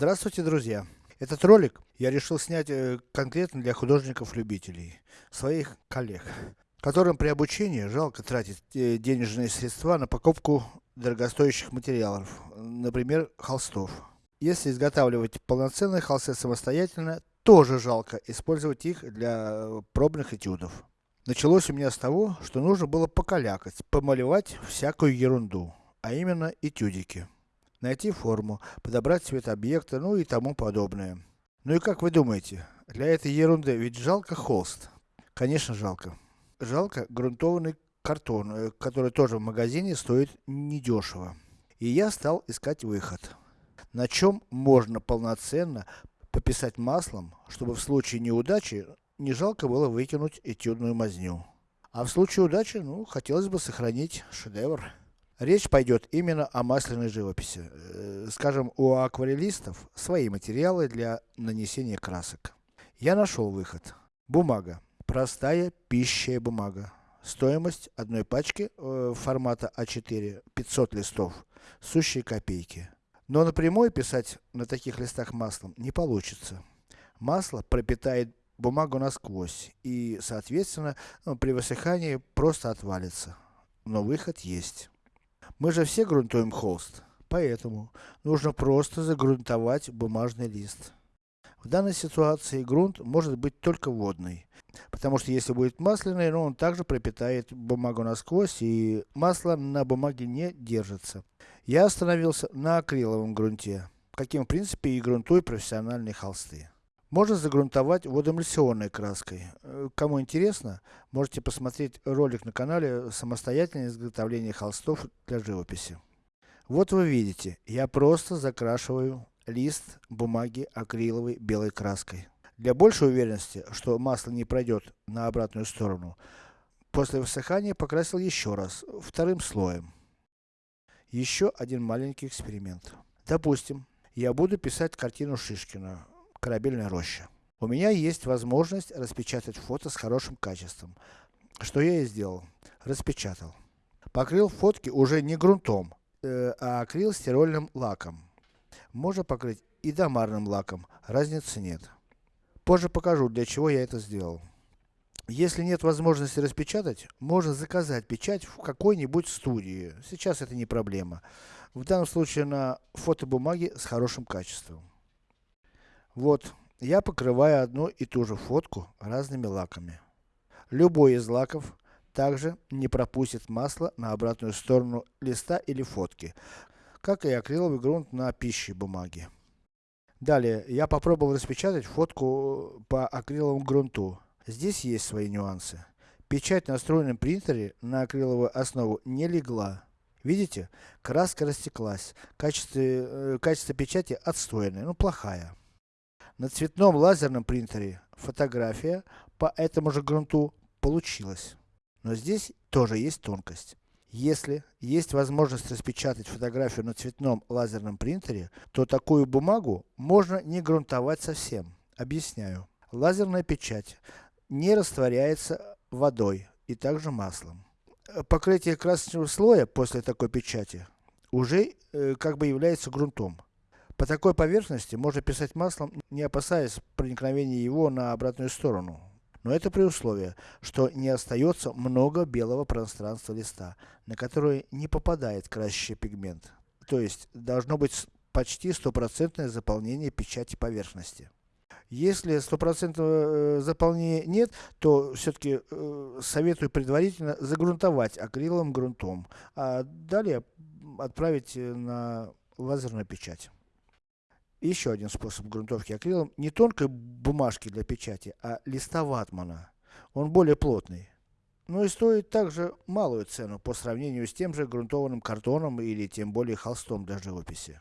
Здравствуйте, друзья! Этот ролик я решил снять э, конкретно для художников-любителей, своих коллег, которым при обучении жалко тратить э, денежные средства на покупку дорогостоящих материалов, например, холстов. Если изготавливать полноценные холсты самостоятельно, тоже жалко использовать их для э, пробных этюдов. Началось у меня с того, что нужно было покалякать, помалевать всякую ерунду, а именно этюдики найти форму, подобрать цвет объекта, ну и тому подобное. Ну и как вы думаете, для этой ерунды ведь жалко холст? Конечно жалко. Жалко грунтованный картон, э, который тоже в магазине стоит недешево. И я стал искать выход. На чем можно полноценно пописать маслом, чтобы в случае неудачи не жалко было выкинуть этюдную мазню. А в случае удачи, ну, хотелось бы сохранить шедевр. Речь пойдет именно о масляной живописи. Э, скажем, у акварелистов свои материалы для нанесения красок. Я нашел выход. Бумага. Простая пищая бумага. Стоимость одной пачки э, формата А4 500 листов. Сущие копейки. Но напрямую писать на таких листах маслом не получится. Масло пропитает бумагу насквозь и, соответственно, ну, при высыхании просто отвалится. Но выход есть. Мы же все грунтуем холст, поэтому нужно просто загрунтовать бумажный лист. В данной ситуации грунт может быть только водный, потому что если будет масляный, ну он также пропитает бумагу насквозь и масло на бумаге не держится. Я остановился на акриловом грунте, каким в принципе и грунтую профессиональные холсты. Можно загрунтовать водоэмульсионной краской. Э, кому интересно, можете посмотреть ролик на канале самостоятельное изготовление холстов для живописи. Вот вы видите, я просто закрашиваю лист бумаги акриловой белой краской. Для большей уверенности, что масло не пройдет на обратную сторону, после высыхания покрасил еще раз, вторым слоем. Еще один маленький эксперимент. Допустим, я буду писать картину Шишкина, корабельная роща. У меня есть возможность распечатать фото с хорошим качеством. Что я и сделал. Распечатал. Покрыл фотки уже не грунтом, э, а акрил стирольным лаком. Можно покрыть и домарным лаком, разницы нет. Позже покажу, для чего я это сделал. Если нет возможности распечатать, можно заказать печать в какой-нибудь студии. Сейчас это не проблема. В данном случае на фотобумаге с хорошим качеством. Вот, я покрываю одну и ту же фотку разными лаками. Любой из лаков также не пропустит масло на обратную сторону листа или фотки, как и акриловый грунт на пище бумаге. Далее, я попробовал распечатать фотку по акриловому грунту. Здесь есть свои нюансы. Печать на встроенном принтере на акриловую основу не легла. Видите, краска растеклась, качество, э, качество печати отстойное, ну плохая. На цветном лазерном принтере фотография по этому же грунту получилась. Но здесь тоже есть тонкость. Если есть возможность распечатать фотографию на цветном лазерном принтере, то такую бумагу можно не грунтовать совсем. Объясняю. Лазерная печать не растворяется водой и также маслом. Покрытие красочного слоя после такой печати уже э, как бы является грунтом. По такой поверхности можно писать маслом, не опасаясь проникновения его на обратную сторону. Но это при условии, что не остается много белого пространства листа, на которое не попадает красящий пигмент. То есть, должно быть почти стопроцентное заполнение печати поверхности. Если стопроцентного э, заполнения нет, то все-таки э, советую предварительно загрунтовать акриловым грунтом, а далее отправить э, на лазерную печать. Еще один способ грунтовки акрилом, не тонкой бумажки для печати, а листа ватмана. Он более плотный. Но и стоит также малую цену по сравнению с тем же грунтованным картоном или тем более холстом для живописи.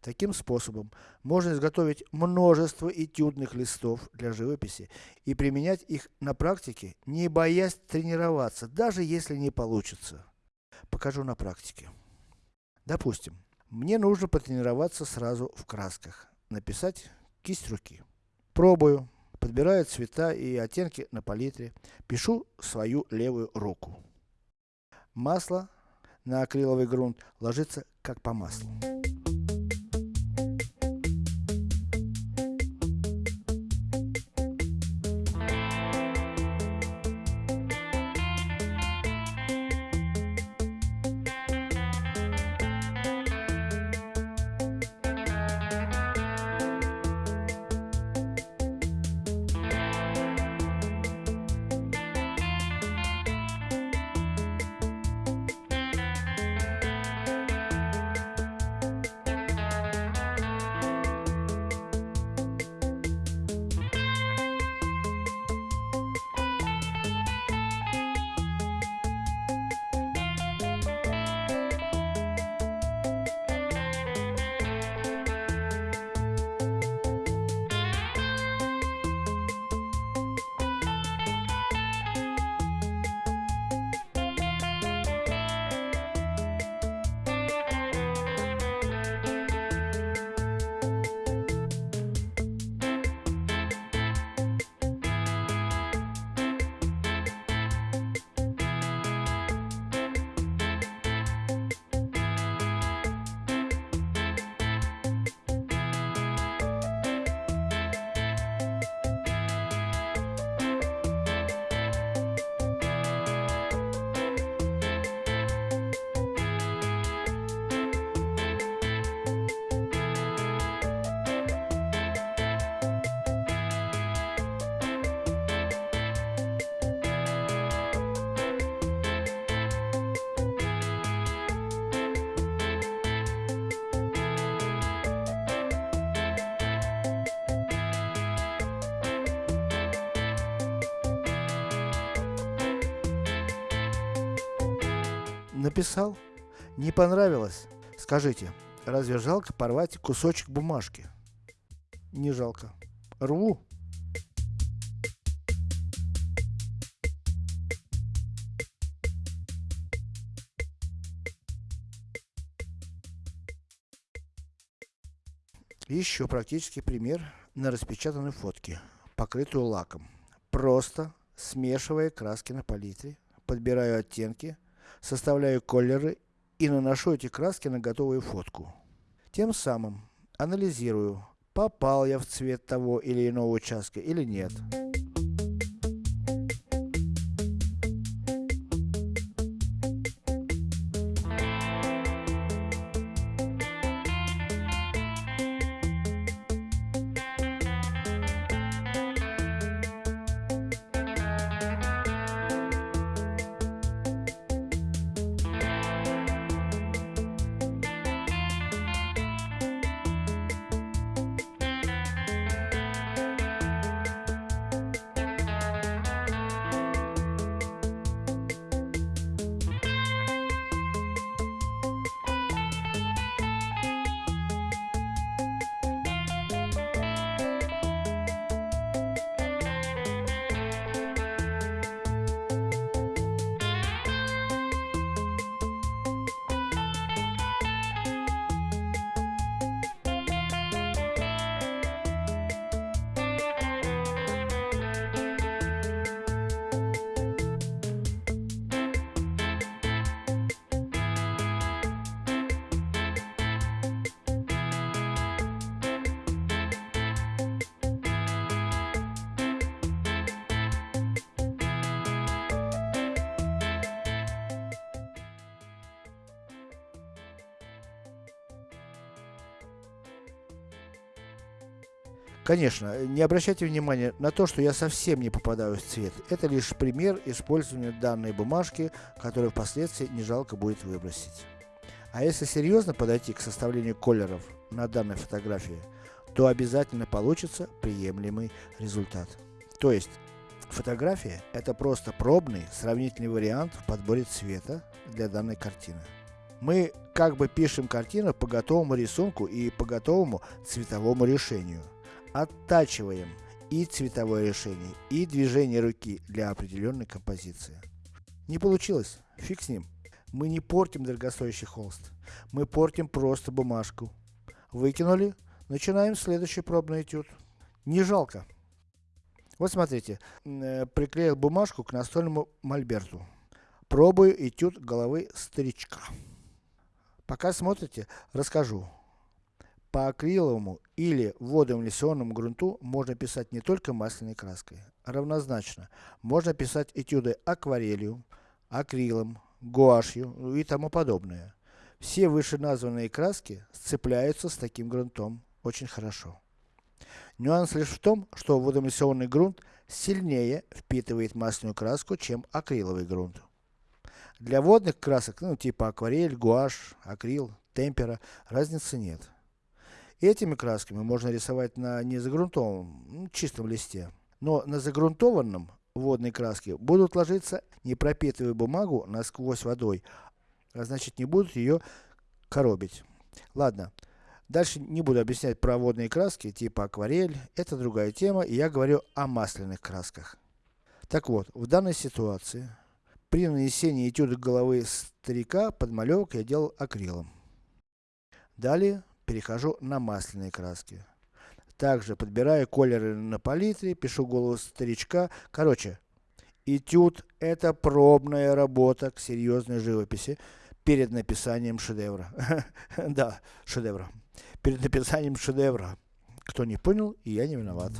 Таким способом можно изготовить множество этюдных листов для живописи и применять их на практике, не боясь тренироваться, даже если не получится. Покажу на практике. Допустим, мне нужно потренироваться сразу в красках. Написать кисть руки. Пробую. Подбираю цвета и оттенки на палитре. Пишу свою левую руку. Масло на акриловый грунт ложится как по маслу. Написал? Не понравилось? Скажите, разве жалко порвать кусочек бумажки? Не жалко. Рву. Еще практический пример на распечатанной фотке, покрытую лаком. Просто смешивая краски на палитре, подбираю оттенки, составляю колеры и наношу эти краски на готовую фотку. Тем самым анализирую, попал я в цвет того или иного участка или нет. Конечно, не обращайте внимания на то, что я совсем не попадаю в цвет. Это лишь пример использования данной бумажки, которую впоследствии не жалко будет выбросить. А если серьезно подойти к составлению колеров на данной фотографии, то обязательно получится приемлемый результат. То есть, фотография это просто пробный сравнительный вариант в подборе цвета для данной картины. Мы как бы пишем картину по готовому рисунку и по готовому цветовому решению оттачиваем и цветовое решение, и движение руки для определенной композиции. Не получилось? Фиг с ним. Мы не портим дорогостоящий холст. Мы портим просто бумажку. Выкинули, начинаем следующий пробный этюд. Не жалко. Вот смотрите, э, приклеил бумажку к настольному мольберту. Пробую этюд головы старичка. Пока смотрите, расскажу. По акриловому или водоэмульсионному грунту можно писать не только масляной краской. Равнозначно, можно писать этюды акварелью, акрилом, гуашью и тому подобное. Все вышеназванные краски сцепляются с таким грунтом очень хорошо. Нюанс лишь в том, что водоэмульсионный грунт сильнее впитывает масляную краску, чем акриловый грунт. Для водных красок, ну типа акварель, гуашь, акрил, темпера, разницы нет. Этими красками можно рисовать на незагрунтованном, чистом листе. Но на загрунтованном водной краске будут ложиться, не пропитывая бумагу насквозь водой, а значит не будут ее коробить. Ладно. Дальше не буду объяснять про водные краски, типа акварель, это другая тема, и я говорю о масляных красках. Так вот, в данной ситуации, при нанесении этюда головы старика, подмалевок я делал акрилом. Далее, перехожу на масляные краски. Также подбираю колеры на палитре, пишу голову старичка. Короче, этюд это пробная работа к серьезной живописи перед написанием шедевра. да, шедевра. Перед написанием шедевра. Кто не понял, я не виноват.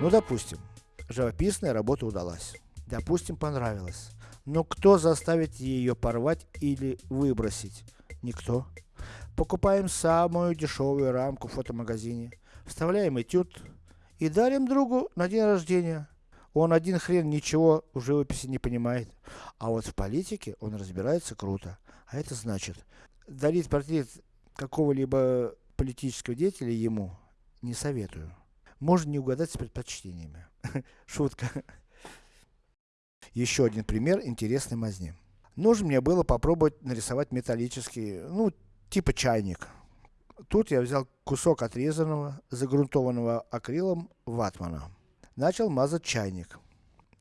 Ну допустим, живописная работа удалась. Допустим, понравилась. Но кто заставит ее порвать или выбросить? Никто. Покупаем самую дешевую рамку в фотомагазине, вставляем этюд и дарим другу на день рождения. Он один хрен ничего в живописи не понимает. А вот в политике он разбирается круто. А это значит, дарить портрет какого-либо политического деятеля ему не советую. Можно не угадать с предпочтениями. Шутка. Еще один пример интересной мазни. Нужно мне было попробовать нарисовать металлический, ну, типа чайник. Тут я взял кусок отрезанного, загрунтованного акрилом ватмана. Начал мазать чайник.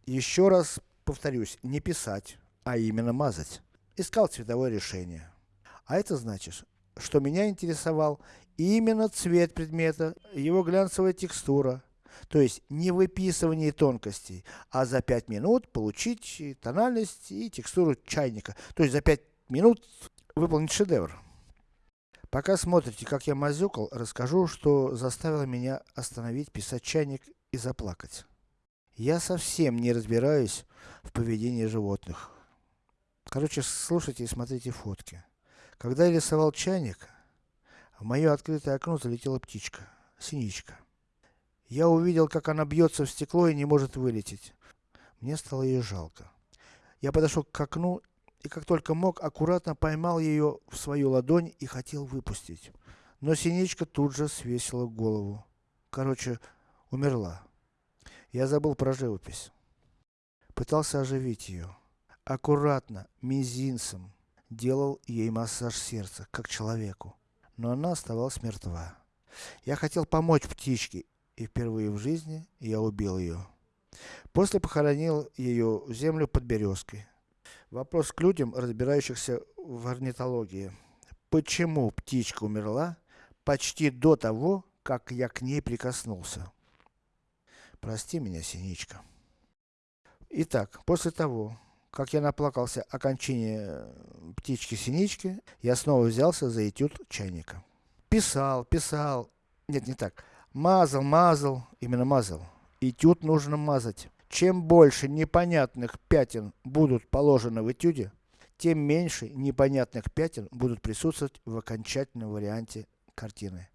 Еще раз повторюсь, не писать, а именно мазать. Искал цветовое решение. А это значит, что меня интересовал именно цвет предмета, его глянцевая текстура, то есть не выписывание тонкостей, а за 5 минут получить тональность и текстуру чайника. То есть за 5 минут выполнить шедевр. Пока смотрите, как я мазюкал, расскажу, что заставило меня остановить писать чайник и заплакать. Я совсем не разбираюсь в поведении животных. Короче, слушайте и смотрите фотки. Когда я рисовал чайник, в мое открытое окно залетела птичка, синичка. Я увидел, как она бьется в стекло и не может вылететь. Мне стало ее жалко. Я подошел к окну и как только мог, аккуратно поймал ее в свою ладонь и хотел выпустить. Но синичка тут же свесила голову. Короче, умерла. Я забыл про живопись. Пытался оживить ее. Аккуратно, мизинцем, делал ей массаж сердца, как человеку. Но она оставалась мертва. Я хотел помочь птичке и впервые в жизни я убил ее. После похоронил ее в землю под березкой. Вопрос к людям, разбирающихся в орнитологии. Почему птичка умерла почти до того, как я к ней прикоснулся? Прости меня, Синичка. Итак, после того, как я наплакался о кончине птички-синички, я снова взялся за этюд чайника. Писал, писал, нет, не так. Мазал, мазал, именно мазал. Этюд нужно мазать. Чем больше непонятных пятен будут положены в этюде, тем меньше непонятных пятен будут присутствовать в окончательном варианте картины.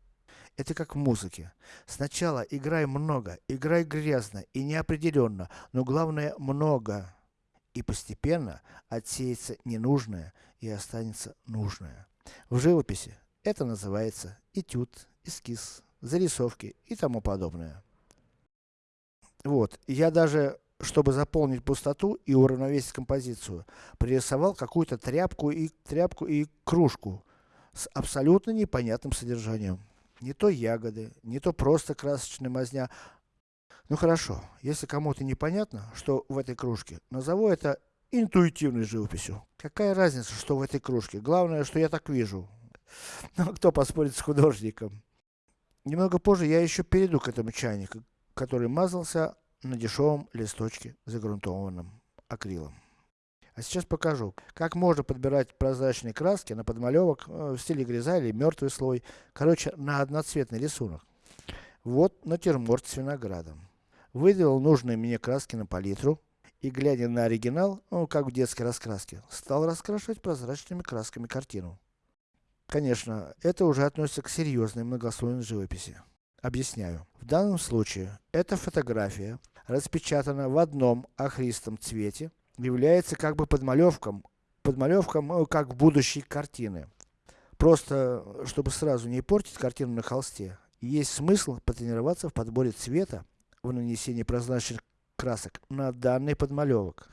Это как в музыке. Сначала играй много, играй грязно и неопределенно, но главное много. И постепенно отсеется ненужное и останется нужное. В живописи это называется этюд, эскиз зарисовки и тому подобное. Вот, я даже, чтобы заполнить пустоту и уравновесить композицию, пририсовал какую-то тряпку и, тряпку и кружку с абсолютно непонятным содержанием. Не то ягоды, не то просто красочная мазня. Ну хорошо, если кому-то непонятно, что в этой кружке, назову это интуитивной живописью. Какая разница, что в этой кружке? Главное, что я так вижу. Ну, кто поспорит с художником? Немного позже я еще перейду к этому чайнику, который мазался на дешевом листочке, загрунтованном акрилом. А сейчас покажу, как можно подбирать прозрачные краски на подмалевок э, в стиле гряза или мертвый слой. Короче, на одноцветный рисунок. Вот натюрморт с виноградом. Выделил нужные мне краски на палитру. И глядя на оригинал, ну как в детской раскраске, стал раскрашивать прозрачными красками картину. Конечно, это уже относится к серьезной многослойной живописи. Объясняю. В данном случае, эта фотография распечатана в одном охристом цвете, является как бы подмалевком, подмалевком, ну, как будущей картины. Просто, чтобы сразу не портить картину на холсте, есть смысл потренироваться в подборе цвета, в нанесении прозрачных красок на данный подмалевок.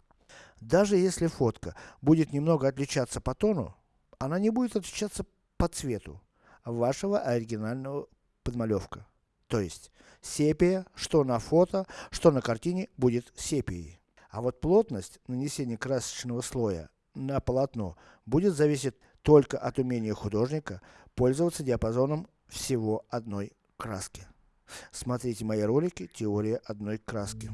Даже если фотка будет немного отличаться по тону, она не будет отличаться по цвету вашего оригинального подмалевка. То есть, сепия, что на фото, что на картине, будет сепией. А вот плотность нанесения красочного слоя на полотно будет зависеть только от умения художника пользоваться диапазоном всего одной краски. Смотрите мои ролики «Теория одной краски».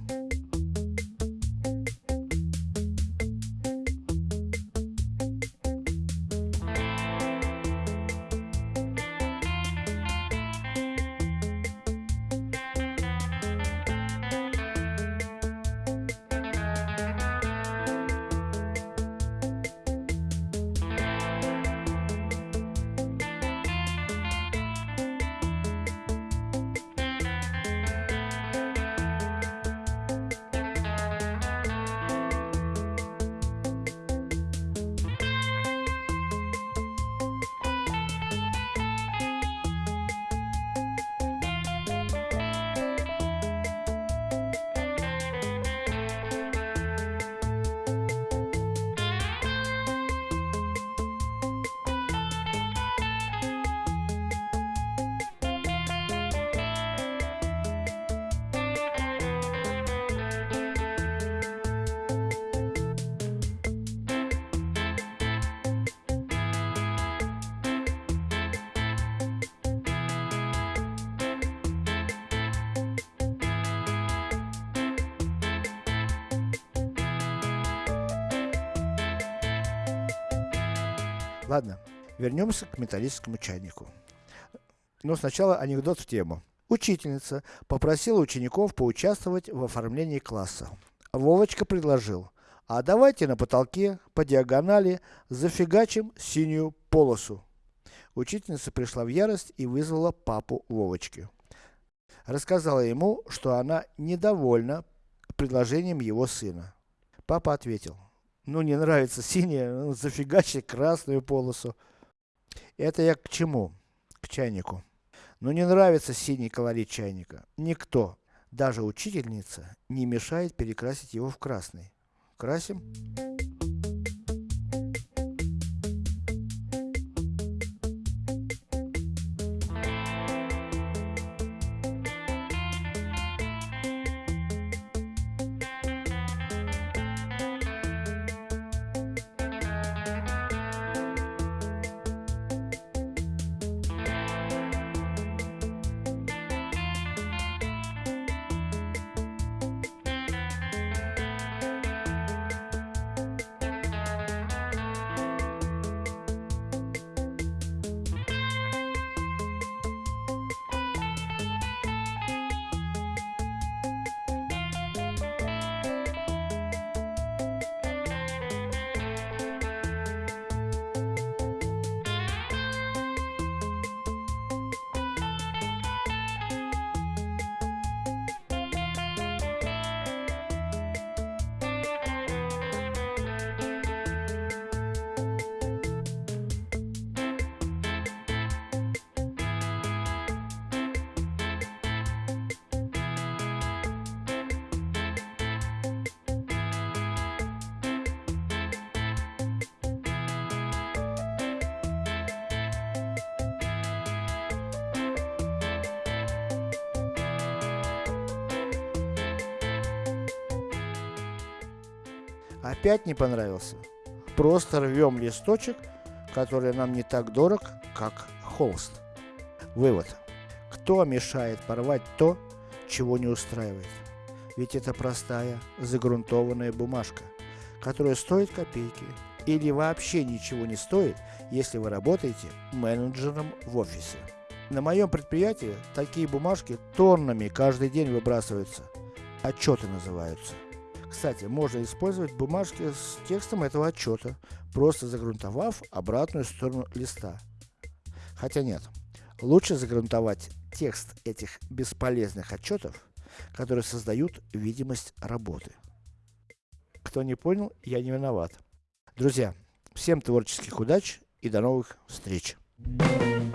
Ладно, вернемся к металлическому чайнику. Но сначала анекдот в тему. Учительница попросила учеников поучаствовать в оформлении класса. Вовочка предложил, а давайте на потолке, по диагонали, зафигачим синюю полосу. Учительница пришла в ярость и вызвала папу Вовочки. Рассказала ему, что она недовольна предложением его сына. Папа ответил, ну не нравится синяя, ну, зафигачи красную полосу. Это я к чему? К чайнику. Но не нравится синий колорит чайника. Никто, даже учительница, не мешает перекрасить его в красный. Красим? Опять не понравился? Просто рвем листочек, который нам не так дорог, как холст. Вывод. Кто мешает порвать то, чего не устраивает? Ведь это простая, загрунтованная бумажка, которая стоит копейки, или вообще ничего не стоит, если вы работаете менеджером в офисе. На моем предприятии такие бумажки тоннами каждый день выбрасываются. Отчеты называются. Кстати, можно использовать бумажки с текстом этого отчета, просто загрунтовав обратную сторону листа. Хотя нет, лучше загрунтовать текст этих бесполезных отчетов, которые создают видимость работы. Кто не понял, я не виноват. Друзья, всем творческих удач и до новых встреч! Thank you.